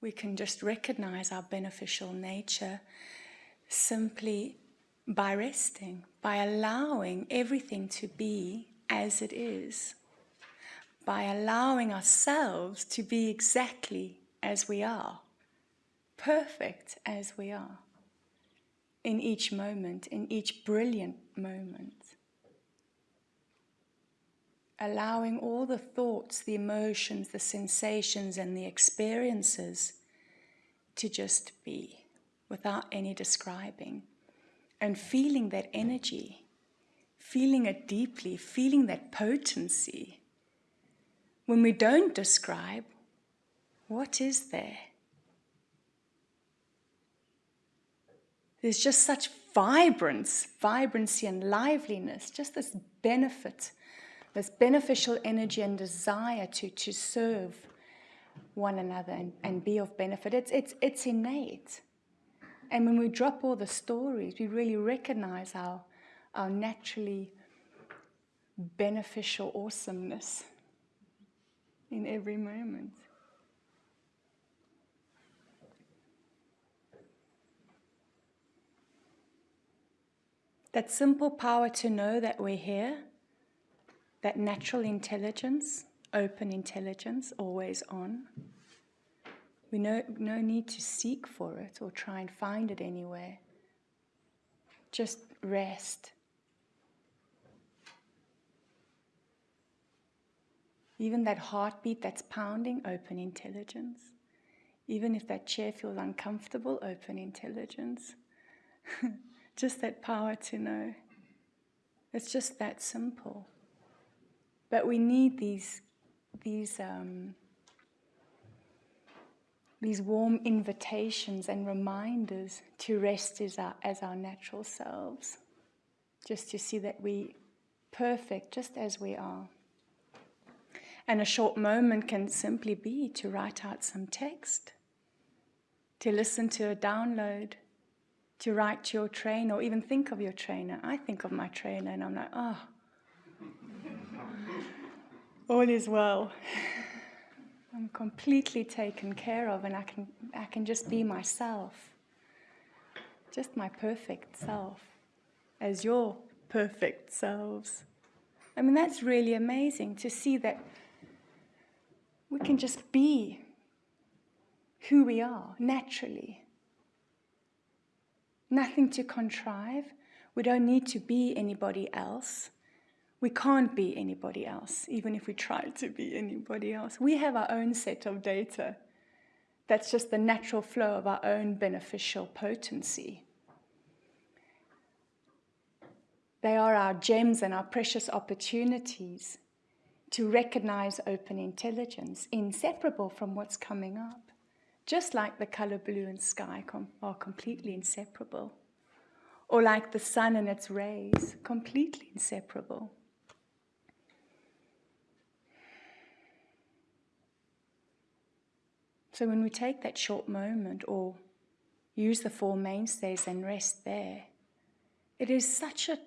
We can just recognize our beneficial nature simply by resting, by allowing everything to be as it is, by allowing ourselves to be exactly as we are, perfect as we are, in each moment, in each brilliant moment. Allowing all the thoughts, the emotions, the sensations, and the experiences to just be without any describing and feeling that energy, feeling it deeply, feeling that potency. When we don't describe, what is there? There's just such vibrance, vibrancy and liveliness, just this benefit, this beneficial energy and desire to, to serve one another and, and be of benefit. It's, it's, it's innate. And when we drop all the stories, we really recognize our, our naturally beneficial awesomeness in every moment. That simple power to know that we're here, that natural intelligence, open intelligence, always on. We no, no need to seek for it or try and find it anywhere. Just rest. Even that heartbeat that's pounding, open intelligence. Even if that chair feels uncomfortable, open intelligence. just that power to know. It's just that simple. But we need these, these um, these warm invitations and reminders to rest as our, as our natural selves. Just to see that we perfect just as we are. And a short moment can simply be to write out some text, to listen to a download, to write to your trainer, or even think of your trainer. I think of my trainer and I'm like, oh, all is well. I'm completely taken care of and I can, I can just be myself. Just my perfect self as your perfect selves. I mean, that's really amazing to see that we can just be who we are naturally. Nothing to contrive. We don't need to be anybody else. We can't be anybody else, even if we try to be anybody else. We have our own set of data. That's just the natural flow of our own beneficial potency. They are our gems and our precious opportunities to recognize open intelligence, inseparable from what's coming up. Just like the color blue and sky are completely inseparable. Or like the sun and its rays, completely inseparable. So when we take that short moment or use the four mainstays and rest there, it is such a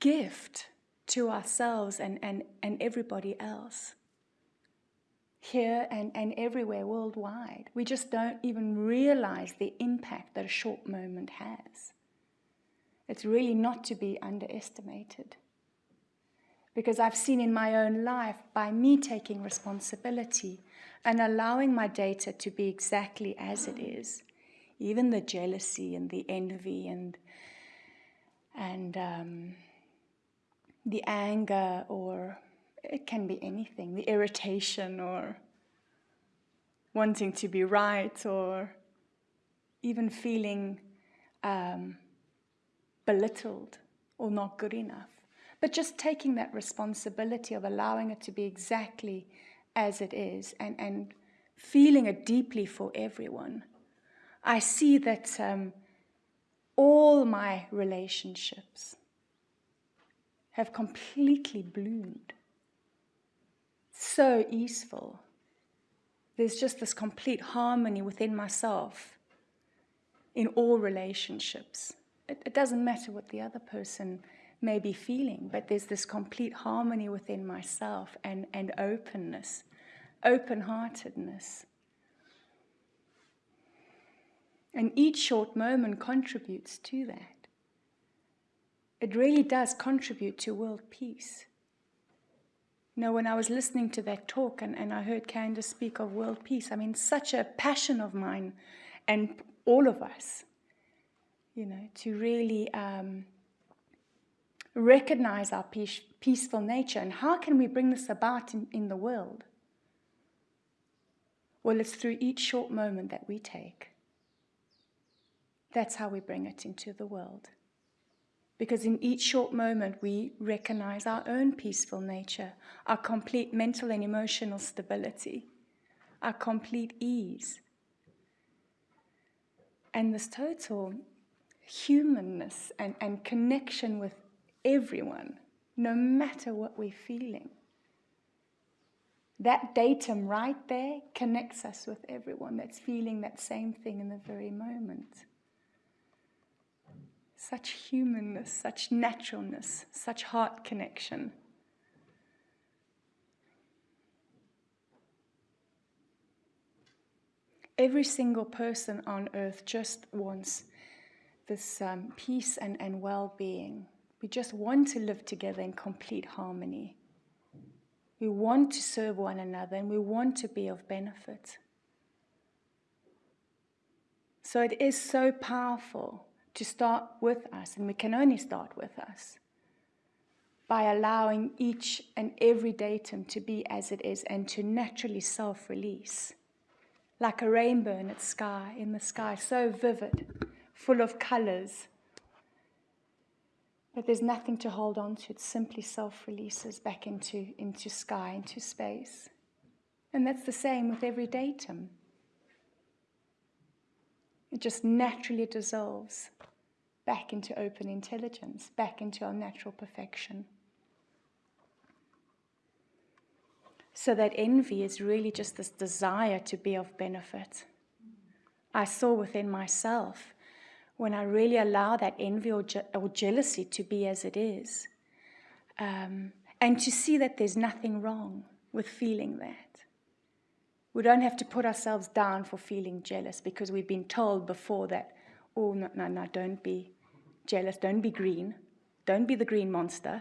gift to ourselves and, and, and everybody else here and, and everywhere worldwide. We just don't even realize the impact that a short moment has. It's really not to be underestimated. Because I've seen in my own life, by me taking responsibility, and allowing my data to be exactly as it is, even the jealousy and the envy and and um, the anger, or it can be anything, the irritation, or wanting to be right, or even feeling um, belittled or not good enough. But just taking that responsibility of allowing it to be exactly as it is and, and feeling it deeply for everyone, I see that um, all my relationships have completely bloomed. So easeful. There's just this complete harmony within myself in all relationships. It, it doesn't matter what the other person may be feeling, but there's this complete harmony within myself and, and openness open heartedness. And each short moment contributes to that. It really does contribute to world peace. You know, when I was listening to that talk and, and I heard Candice speak of world peace, I mean, such a passion of mine and all of us, you know, to really um, recognize our peace, peaceful nature and how can we bring this about in, in the world? Well, it's through each short moment that we take. That's how we bring it into the world. Because in each short moment, we recognize our own peaceful nature, our complete mental and emotional stability, our complete ease, and this total humanness and, and connection with everyone, no matter what we're feeling. That datum right there connects us with everyone that's feeling that same thing in the very moment. Such humanness, such naturalness, such heart connection. Every single person on earth just wants this um, peace and, and well being. We just want to live together in complete harmony. We want to serve one another and we want to be of benefit. So it is so powerful to start with us, and we can only start with us by allowing each and every datum to be as it is and to naturally self release. Like a rainbow in its sky, in the sky, so vivid, full of colors, but there's nothing to hold on to. It simply self releases back into, into sky, into space. And that's the same with every datum. It just naturally dissolves back into open intelligence, back into our natural perfection. So that envy is really just this desire to be of benefit. I saw within myself when I really allow that envy or, je- or jealousy to be as it is, um, and to see that there's nothing wrong with feeling that. We don't have to put ourselves down for feeling jealous because we've been told before that, oh, no, no, no, don't be jealous, don't be green, don't be the green monster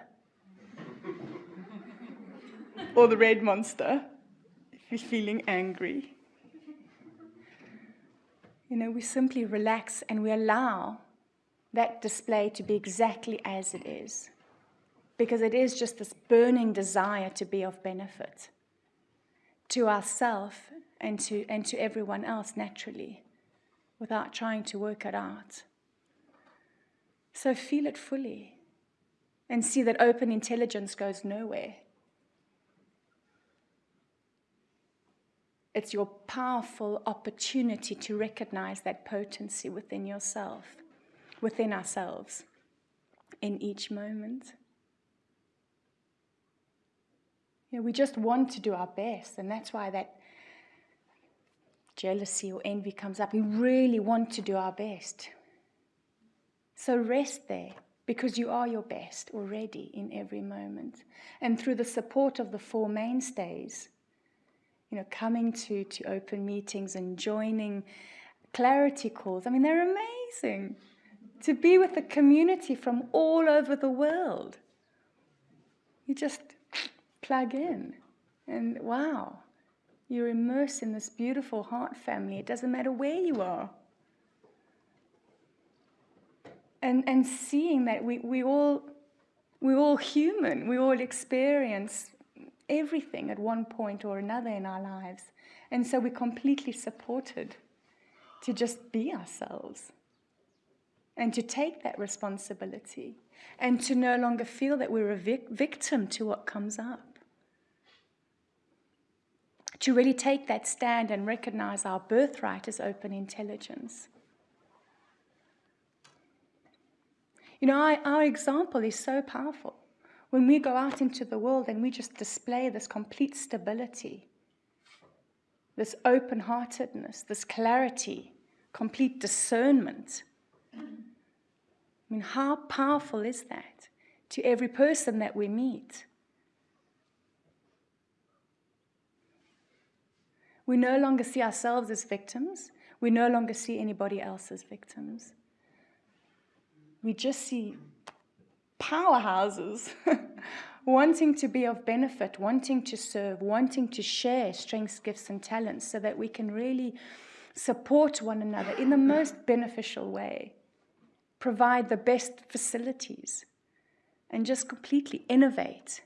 or the red monster if you're feeling angry. You know, we simply relax and we allow that display to be exactly as it is. Because it is just this burning desire to be of benefit to ourselves and to, and to everyone else naturally without trying to work it out. So feel it fully and see that open intelligence goes nowhere. It's your powerful opportunity to recognize that potency within yourself, within ourselves, in each moment. You know, we just want to do our best, and that's why that jealousy or envy comes up. We really want to do our best. So rest there because you are your best already in every moment. And through the support of the four mainstays, you know, coming to, to open meetings and joining clarity calls. I mean, they're amazing. To be with the community from all over the world. You just plug in, and wow, you're immersed in this beautiful heart family. It doesn't matter where you are. And, and seeing that we, we all we're all human, we all experience everything at one point or another in our lives. And so we're completely supported to just be ourselves and to take that responsibility and to no longer feel that we're a vic- victim to what comes up. To really take that stand and recognize our birthright as open intelligence. You know, our, our example is so powerful. When we go out into the world and we just display this complete stability, this open heartedness, this clarity, complete discernment. I mean, how powerful is that to every person that we meet? We no longer see ourselves as victims. We no longer see anybody else as victims. We just see powerhouses wanting to be of benefit, wanting to serve, wanting to share strengths, gifts, and talents so that we can really support one another in the most beneficial way, provide the best facilities, and just completely innovate,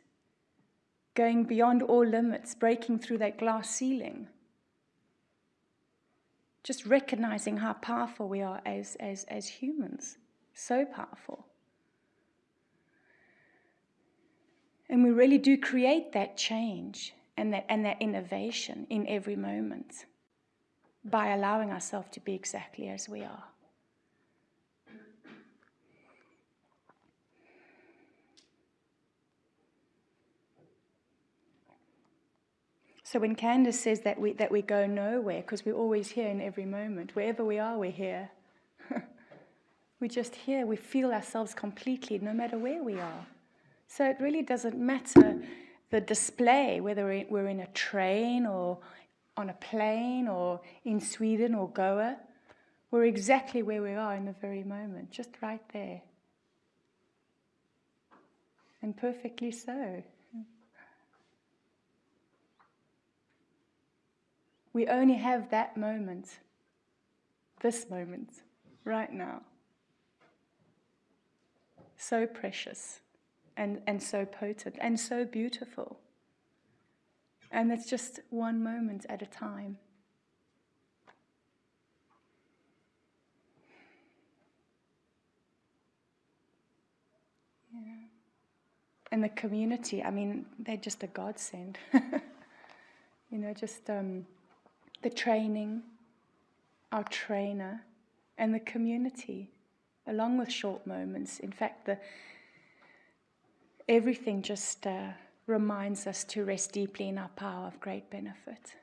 going beyond all limits, breaking through that glass ceiling. Just recognizing how powerful we are as, as, as humans. So powerful. And we really do create that change and that, and that innovation in every moment by allowing ourselves to be exactly as we are. So when Candice says that we, that we go nowhere, because we're always here in every moment, wherever we are, we're here. we're just here, we feel ourselves completely, no matter where we are. So it really doesn't matter the display, whether we're in a train or on a plane or in Sweden or Goa. We're exactly where we are in the very moment, just right there. And perfectly so. We only have that moment, this moment, right now. So precious and, and so potent and so beautiful. And it's just one moment at a time. Yeah. And the community, I mean, they're just a godsend. you know, just. Um, the training, our trainer, and the community, along with short moments. In fact, the, everything just uh, reminds us to rest deeply in our power of great benefit.